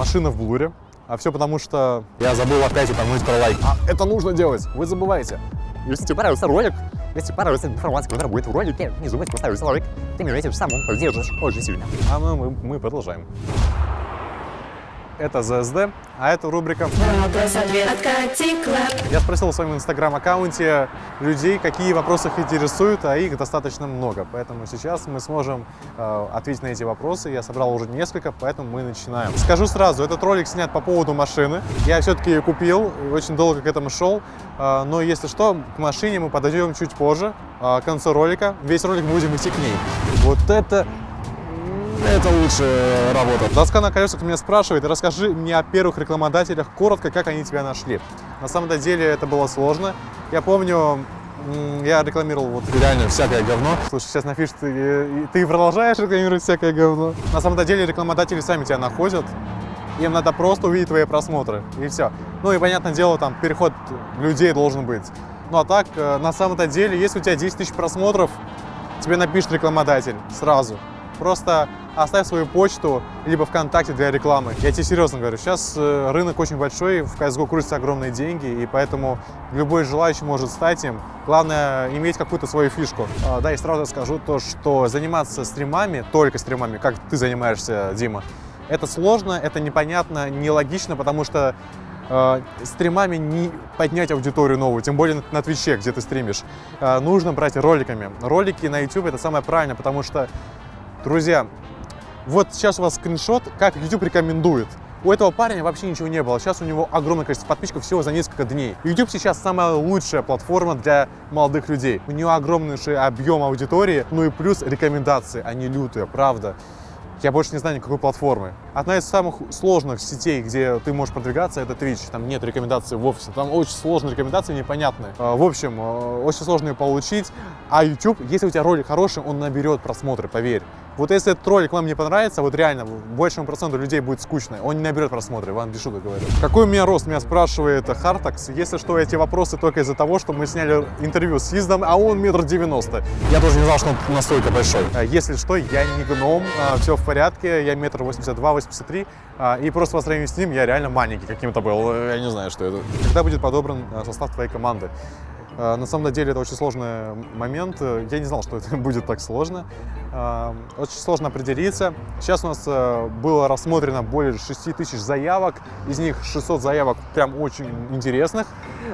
машина в блуре. А все потому, что я забыл опять упомянуть про лайк. А это нужно делать, вы забываете. Если тебе понравился ролик, если понравилась информация, которая будет в ролике, не забудьте поставить лайк. Ты меня этим самым поддержишь очень сильно. А мы, мы, мы продолжаем. Это ЗСД, а это рубрика. Я спросил в своем инстаграм-аккаунте людей, какие вопросы их интересуют, а их достаточно много. Поэтому сейчас мы сможем э, ответить на эти вопросы. Я собрал уже несколько, поэтому мы начинаем. Скажу сразу, этот ролик снят по поводу машины. Я все-таки ее купил, очень долго к этому шел. Э, но если что, к машине мы подойдем чуть позже, э, к концу ролика. Весь ролик мы будем идти к ней. Вот это это лучшая работа. Доска на колесах меня спрашивает, расскажи мне о первых рекламодателях коротко, как они тебя нашли. На самом деле это было сложно. Я помню, я рекламировал вот реально всякое говно. Слушай, сейчас напишут, ты, ты продолжаешь рекламировать всякое говно. На самом деле рекламодатели сами тебя находят. Им надо просто увидеть твои просмотры, и все. Ну и, понятное дело, там переход людей должен быть. Ну а так, э, на самом-то деле, если у тебя 10 тысяч просмотров, тебе напишет рекламодатель сразу. Просто оставь свою почту, либо ВКонтакте для рекламы. Я тебе серьезно говорю, сейчас э, рынок очень большой, в CSGO крутятся огромные деньги, и поэтому любой желающий может стать им. Главное, иметь какую-то свою фишку. А, Да, и сразу скажу то, что заниматься стримами, только стримами, как ты занимаешься, Дима, это сложно, это непонятно, нелогично, потому что э, стримами не поднять аудиторию новую, тем более на, на Твиче, где ты стримишь. Э, нужно брать роликами. Ролики на YouTube это самое правильное, потому что, друзья, вот сейчас у вас скриншот, как YouTube рекомендует. У этого парня вообще ничего не было. Сейчас у него огромное количество подписчиков всего за несколько дней. YouTube сейчас самая лучшая платформа для молодых людей. У нее огромнейший объем аудитории, ну и плюс рекомендации. Они лютые, правда. Я больше не знаю никакой платформы. Одна из самых сложных сетей, где ты можешь продвигаться, это Twitch. Там нет рекомендаций вовсе. Там очень сложные рекомендации, непонятные. А, В общем, э, очень сложно ее получить. А YouTube, если у тебя ролик хороший, он наберет просмотры, поверь. Вот если этот ролик вам не понравится, вот реально, большему проценту людей будет скучно, он не наберет просмотры, вам без шуток говорю. Какой у меня рост, меня спрашивает Хартакс. Если что, эти вопросы только из-за того, что мы сняли интервью с Издом, а он метр девяносто. Я тоже не знал, что он настолько большой. А, Если что, я не гном, все в порядке, я метр восемьдесят два, восемьдесят три, а, и просто по сравнению с ним я реально маленький каким-то был, я не знаю, что это. Когда будет подобран а, состав твоей команды? А, На самом деле это очень сложный момент, я не знал, что это будет так сложно. Очень сложно определиться. Сейчас у нас э, было рассмотрено более 6 тысяч заявок, из них 600 заявок прям очень интересных,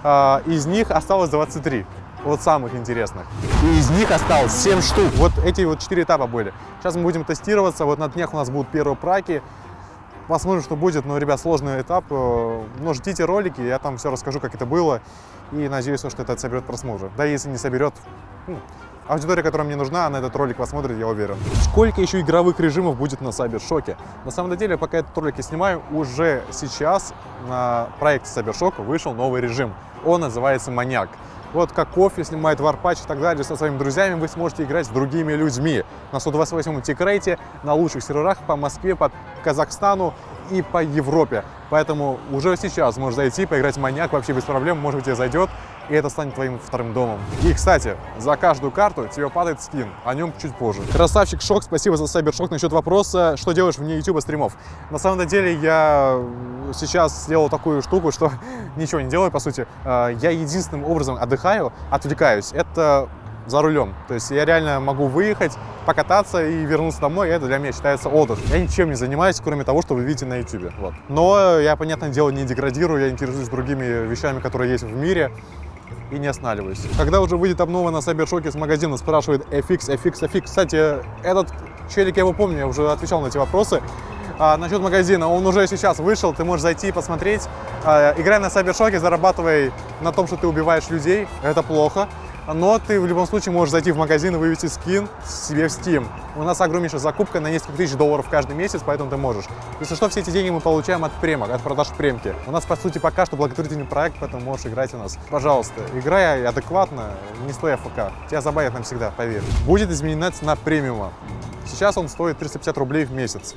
А, из них осталось 23 вот самых интересных. И из них осталось 7 штук. Вот эти вот четыре этапа были. Сейчас мы будем тестироваться. Вот на днях у нас будут первые праки. Посмотрим, что будет. Но, ребят, сложный этап. Э, Но ждите ролики, я там все расскажу, как это было. И надеюсь, что это соберет просмотры. Да, если не соберет, ну, аудитория, которая мне нужна, она этот ролик посмотрит, я уверен. Сколько еще игровых режимов будет на Сайбершоке? На самом деле, пока этот ролик я снимаю, уже сейчас на проекте Сайбершок вышел новый режим. Он называется «Маньяк». Вот как кофе снимает варпач и так далее со своими друзьями, вы сможете играть с другими людьми на 128-м тикрейте, на лучших серверах по Москве, по Казахстану и по Европе. Поэтому уже сейчас можешь зайти, поиграть в маньяк вообще без проблем, может быть, тебе зайдет, и это станет твоим вторым домом. И, кстати, за каждую карту тебе падает скин, о нем чуть позже. Красавчик Шок, спасибо за Сайбершок. Насчет вопроса, что делаешь вне YouTube стримов. На самом деле, я сейчас сделал такую штуку, что ничего не делаю, по сути. Э, Я единственным образом отдыхаю, отвлекаюсь, это за рулем. То есть я реально могу выехать, покататься и вернуться домой, это для меня считается отдых. Я ничем не занимаюсь, кроме того, что вы видите на YouTube. Вот. Но я, понятное дело, не деградирую, я интересуюсь другими вещами, которые есть в мире и не останавливаюсь. Когда уже выйдет обнова на Сайбершоке с магазина, спрашивает FX, FX, FX. Кстати, этот челик, я его помню, я уже отвечал на эти вопросы. А, насчет магазина, он уже сейчас вышел, ты можешь зайти и посмотреть. А, играй на Сайбершоке, зарабатывай на том, что ты убиваешь людей, это плохо. Но ты в любом случае можешь зайти в магазин и вывести скин себе в Steam. У нас огромнейшая закупка на несколько тысяч долларов каждый месяц, поэтому ты можешь. Если что, все эти деньги мы получаем от премок, от продаж премки. У нас, по сути, пока что благотворительный проект, поэтому можешь играть у нас. Пожалуйста, играй адекватно, не стой АФК. Тебя забавит навсегда, поверь. Будет изменена цена премиума. Сейчас он стоит 350 рублей в месяц.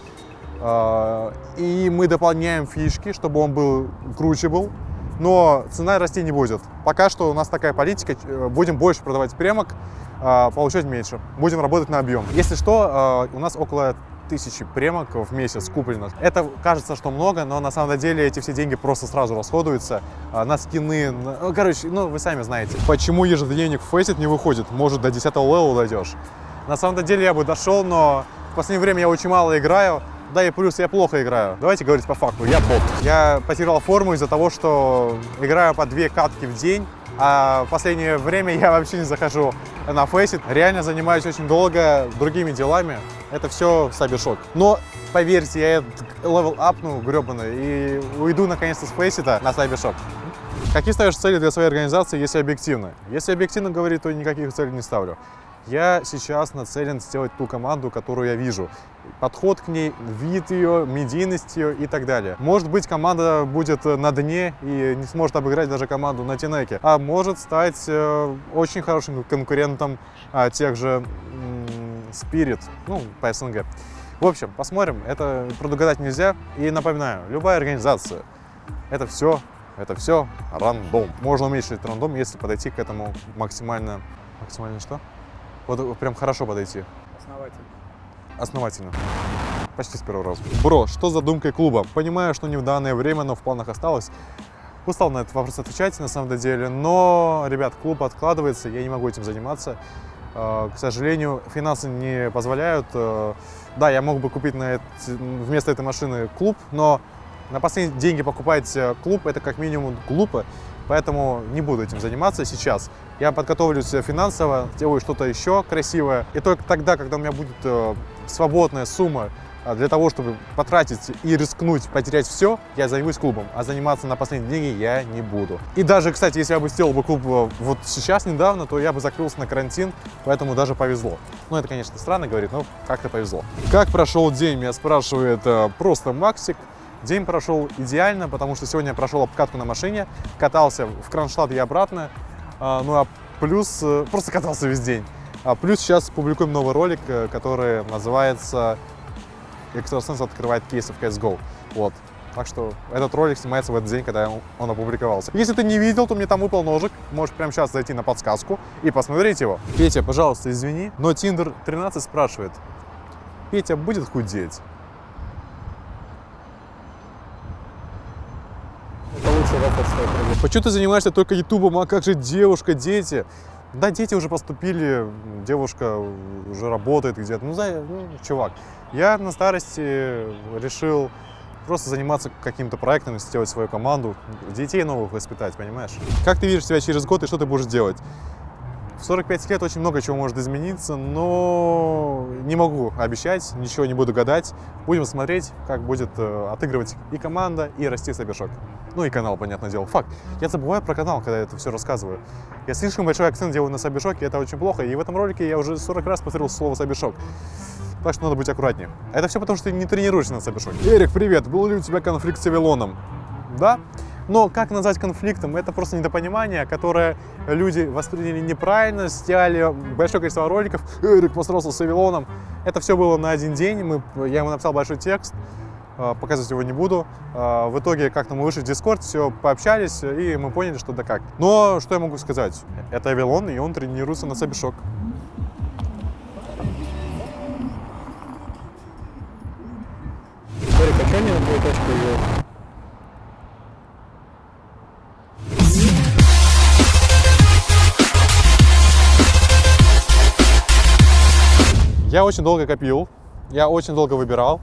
А, И мы дополняем фишки, чтобы он был круче был. Но цена расти не будет. Пока что у нас такая политика. э, Будем больше продавать премок, а, получать меньше. Будем работать на объем. Если что, а, у нас около 2000 премок в месяц купленных. Это кажется, что много, но на самом деле эти все деньги просто сразу расходуются а, на скины. на- ну, Короче, ну вы сами знаете. Почему ежедневник Faceit не выходит? Может, до 10 левела дойдешь? На самом деле я бы дошел, но в последнее время я очень мало играю. Да и плюс я плохо играю. Давайте говорить по факту, я бот. Я потерял форму из-за того, что играю по две катки в день, а в последнее время я вообще не захожу на фейсит. Реально занимаюсь очень долго другими делами. Это все сабишок. Но поверьте, я level апну гребаный и уйду наконец-то с фейсита на сабишок. Какие ставишь цели для своей организации, если объективно? Если объективно говорить, то никаких целей не ставлю. Я сейчас нацелен сделать ту команду, которую я вижу. Подход к ней, вид ее, медийность ее и так далее. Может быть, команда будет на дне и не сможет обыграть даже команду на Тинеке. А может стать э, очень хорошим конкурентом а, тех же Spirit, ну, по СНГ. В общем, посмотрим. Это предугадать нельзя. И напоминаю, любая организация, это все, это все рандом. Можно уменьшить рандом, если подойти к этому максимально... Максимально что? Вот прям хорошо подойти. Основатель. Основательно. Почти с первого раза. Бро, что с задумкой клуба? Понимаю, что не в данное время, но в планах осталось. Устал на этот вопрос отвечать, на самом деле. Но, ребят, клуб откладывается, я не могу этим заниматься. Э, К сожалению, финансы не позволяют. Э, Да, я мог бы купить на эти- вместо этой машины клуб, но на последние деньги покупать э, клуб это как минимум глупо. Поэтому не буду этим заниматься сейчас. Я подготовлюсь э, финансово, сделаю что-то еще красивое. И только тогда, когда у меня будет э, свободная сумма а, для того, чтобы потратить и рискнуть, потерять все, я займусь клубом. А заниматься на последние деньги я не буду. И даже, кстати, если я бы сделал бы клуб э, вот сейчас, недавно, то я бы закрылся на карантин, поэтому даже повезло. Ну, это, конечно, странно говорить, но как-то повезло. Как прошел день, меня спрашивает э, просто Максик. День прошел идеально, потому что сегодня я прошел обкатку на машине, катался в Кронштадт и обратно. А, Ну а плюс, э, просто катался весь день. А плюс сейчас публикуем новый ролик, э, который называется «Экстрасенс открывает кейсы в CSGO». Вот. Так что этот ролик снимается в этот день, когда он- опубликовался. Если ты не видел, то мне там выпал ножик. Можешь прямо сейчас зайти на подсказку и посмотреть его. Петя, пожалуйста, извини, но Tinder 13 спрашивает, Петя будет худеть? Это лучший вопрос, что я придумал. Почему ты занимаешься только ютубом, а как же девушка, дети? Да, дети уже поступили, девушка уже работает где-то. Ну, за- ну, чувак, я на старости решил просто заниматься каким-то проектом, сделать свою команду, детей новых воспитать, понимаешь? Как ты видишь себя через год и что ты будешь делать? В 45 лет очень много чего может измениться, но не могу обещать, ничего не буду гадать. Будем смотреть, как будет э, отыгрывать и команда, и расти Сабишок. Ну и канал, понятное дело. Факт. Я забываю про канал, когда я это все рассказываю. Я слишком большой акцент делаю на Сабишоке, это очень плохо. И в этом ролике я уже 40 раз повторил слово Сабишок. Так что надо быть аккуратнее. Это все потому, что ты не тренируешься на Сабишоке. Эрик, привет. Был ли у тебя конфликт с Авилоном? Да. Но как назвать конфликтом? Это просто недопонимание, которое люди восприняли неправильно, сделали большое количество роликов. Эрик посрался с Авилоном. Это все было на один день. Мы, я ему написал большой текст, э, показывать его не буду. Э, В итоге как-то мы вышли в Дискорд, все пообщались, и мы поняли, что да как. Но что я могу сказать? Это Авилон, и он тренируется на Сабишок. Я очень долго копил, я очень долго выбирал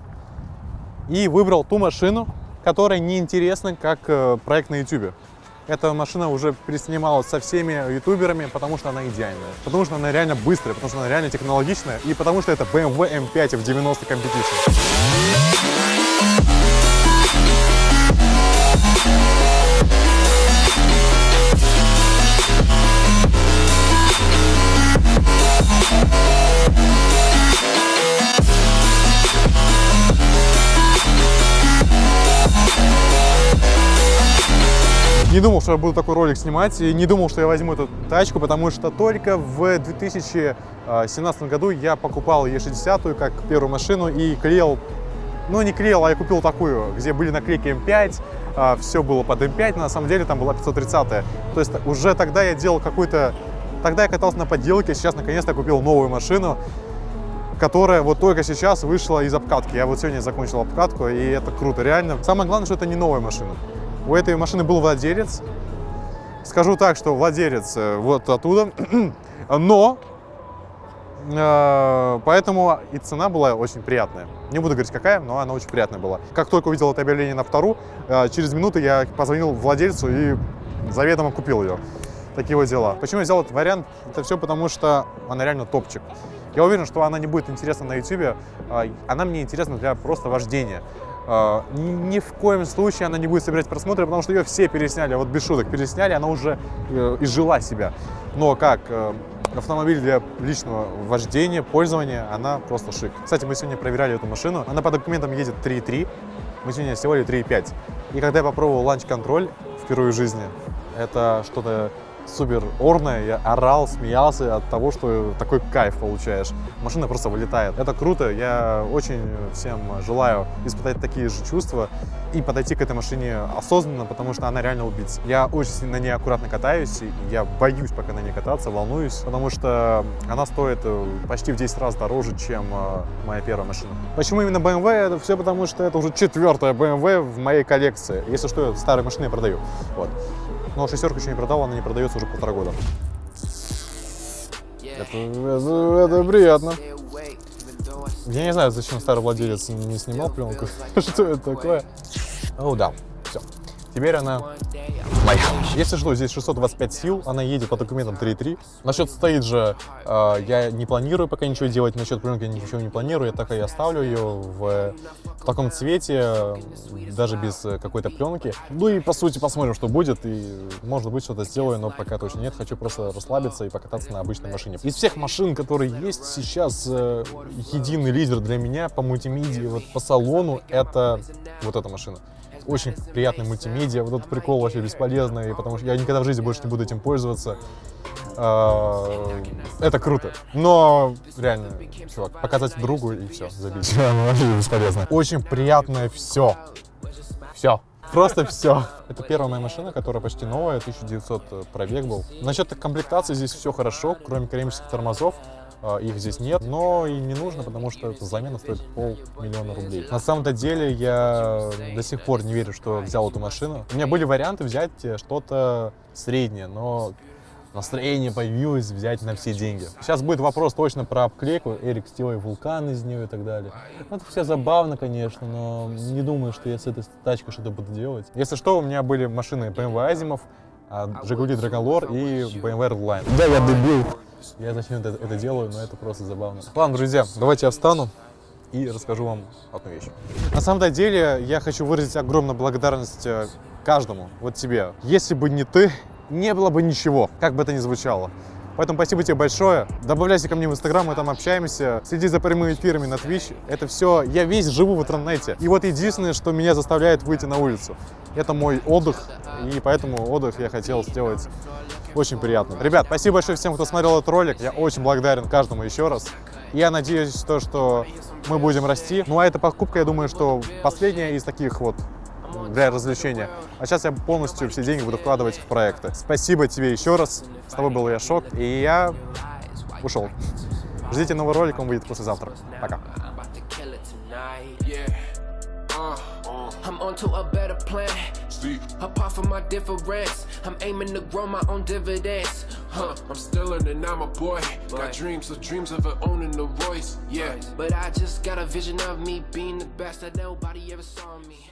и выбрал ту машину, которая неинтересна как э, проект на YouTube. Эта машина уже переснималась со всеми ютуберами, потому что она идеальная, потому что она реально быстрая, потому что она реально технологичная и потому что это BMW M5 в 90 Competition. Не думал, что я буду такой ролик снимать, и не думал, что я возьму эту тачку, потому что только в 2017 году я покупал E60 как первую машину и клеил, ну не клеил, а я купил такую, где были наклейки M5, все было под M5, но на самом деле там была 530 -я. То есть уже тогда я делал какую-то, тогда я катался на подделке, сейчас наконец-то купил новую машину. которая вот только сейчас вышла из обкатки. Я вот сегодня закончил обкатку, и это круто, реально. Самое главное, что это не новая машина. У этой машины был владелец. Скажу так, что владелец э, вот оттуда, но э, поэтому и цена была очень приятная. Не буду говорить какая, но она очень приятная была. Как только увидел это объявление на вторую, э, через минуту я позвонил владельцу и заведомо купил ее. Такие вот дела. Почему я взял этот вариант? Это все потому, что она реально топчик. Я уверен, что она не будет интересна на YouTube. Она мне интересна для просто вождения. А, Ни в коем случае она не будет собирать просмотры, потому что ее все пересняли, вот без шуток пересняли, она уже э, изжила себя. Но как э, автомобиль для личного вождения, пользования, она просто шик. Кстати, мы сегодня проверяли эту машину, она по документам едет 3.3, мы сегодня сделали 3.5. И когда я попробовал ланч-контроль впервые в жизни, это что-то супер орное, я орал, смеялся от того, что такой кайф получаешь. Машина просто вылетает. Это круто, я очень всем желаю испытать такие же чувства и подойти к этой машине осознанно, потому что она реально убийца. Я очень на ней аккуратно катаюсь, и я боюсь пока на ней кататься, волнуюсь, потому что она стоит э, почти в 10 раз дороже, чем э, моя первая машина. Почему именно BMW? Это все потому, что это уже четвертая BMW в моей коллекции. Если что, старые машины я продаю. Вот. Но шестерку еще не продал, она не продается уже полтора года. Это, это- это приятно. Я не знаю, зачем старый владелец не снимал пленку. Что это такое? О, да, все. Теперь она моя. Если что, здесь 625 сил, она едет по документам 3.3. Насчет же, э, я не планирую пока ничего делать, насчет пленки ничего не планирую, я так и оставлю ее в, в таком цвете, э, даже без э, какой-то пленки. Ну и по сути посмотрим, что будет, и может быть что-то сделаю, но пока точно нет, хочу просто расслабиться и покататься на обычной машине. Из всех машин, которые есть сейчас, э, единый лидер для меня по мультимедии, вот по салону, это вот эта машина очень приятный мультимедиа. Вот этот прикол вообще бесполезный, потому что я никогда в жизни больше не буду этим пользоваться. А, Это круто. Но реально, чувак, показать другу и все, забить. Вообще бесполезно. Очень приятное все. Все. Просто все. Это первая моя машина, которая почти новая, 1900 пробег был. Насчет комплектации здесь все хорошо, кроме кармических тормозов. А, Их здесь нет, но и не нужно, потому что эта замена стоит полмиллиона рублей. На самом-то деле я до сих пор не верю, что взял эту машину. У меня были варианты взять э, что-то среднее, но настроение появилось взять на все деньги. Сейчас будет вопрос точно про обклейку. Эрик, сделай вулкан из нее и так далее. Ну, это все забавно, конечно, но не думаю, что я с этой тачкой что-то буду делать. Если что, у меня были машины BMW Азимов, Жигули Драголор и BMW Redline. Да, я дебил. Я зачем это, это делаю, но это просто забавно. Ладно, друзья, давайте я встану и расскажу вам одну вещь. На самом деле, я хочу выразить огромную благодарность э, каждому, вот тебе. Если бы не ты, не было бы ничего, как бы это ни звучало. Поэтому спасибо тебе большое. Добавляйся ко мне в Инстаграм, мы там общаемся. Следи за прямыми эфирами на Twitch. Это все, я весь живу в интернете. И вот единственное, что меня заставляет выйти на улицу, это мой отдых. И поэтому отдых я хотел сделать очень приятно. Ребят, спасибо большое всем, кто смотрел этот ролик. Я очень благодарен каждому еще раз. Я надеюсь, то, что мы будем расти. Ну а эта покупка, я думаю, что последняя из таких вот для развлечения. А сейчас я полностью все деньги буду вкладывать в проекты. Спасибо тебе еще раз. С тобой был я Шок. И я ушел. Ждите новый ролик, он выйдет послезавтра. Пока. I'm about to kill it tonight. Yeah. Uh, I'm on to a better plan. Apart from my difference, I'm aiming to grow my own dividends. Huh, I'm still learning, I'm a boy. Got dreams, the dreams of owning the Royce. Yeah, but I just got a vision of me being the best that nobody ever saw me.